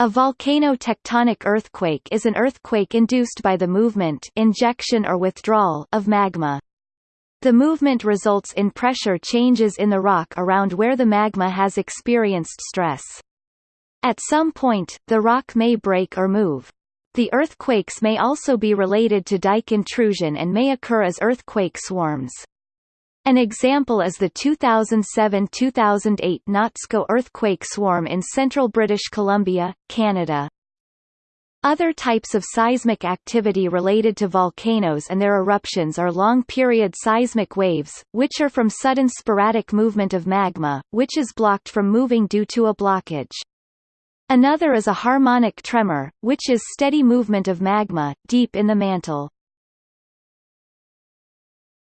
A volcano-tectonic earthquake is an earthquake induced by the movement injection or withdrawal of magma. The movement results in pressure changes in the rock around where the magma has experienced stress. At some point, the rock may break or move. The earthquakes may also be related to dike intrusion and may occur as earthquake swarms. An example is the 2007–2008 Nazko earthquake swarm in central British Columbia, Canada. Other types of seismic activity related to volcanoes and their eruptions are long-period seismic waves, which are from sudden sporadic movement of magma, which is blocked from moving due to a blockage. Another is a harmonic tremor, which is steady movement of magma, deep in the mantle.